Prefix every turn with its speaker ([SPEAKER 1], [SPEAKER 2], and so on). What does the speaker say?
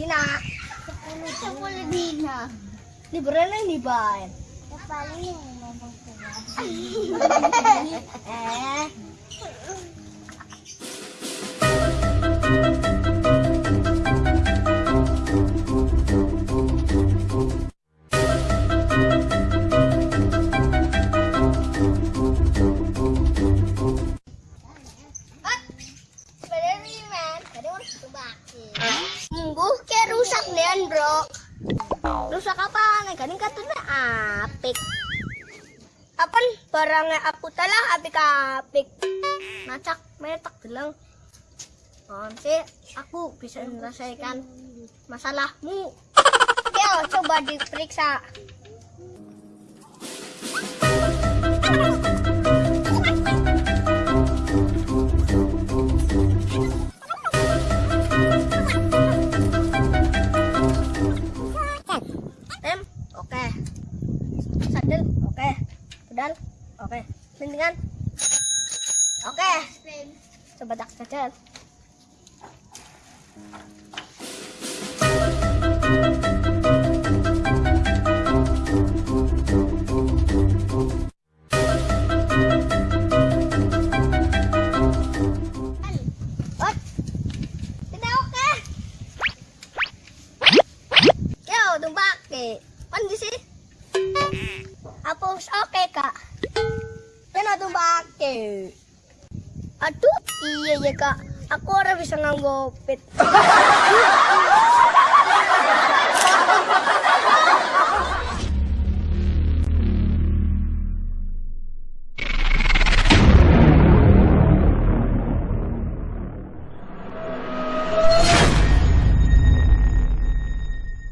[SPEAKER 1] Dina? Sepuluh dina. Liburan di bay. paling ngomong Eh. Minggu ke rusak nih bro. Rusak apa? Kan katanya apik. Apaan? Barangnya aku telah apik-apik. Macak metak bilang Nanti aku bisa menyelesaikan masalahmu. Yo coba diperiksa Pedal, oke. Coba tak. Ot, tidak oke. Tumbak ke. Mandi sih. Apa oke, Kak? Kena tumbak ke. Aduh, iya ya, Kak. Aku ora bisa nganggo pit.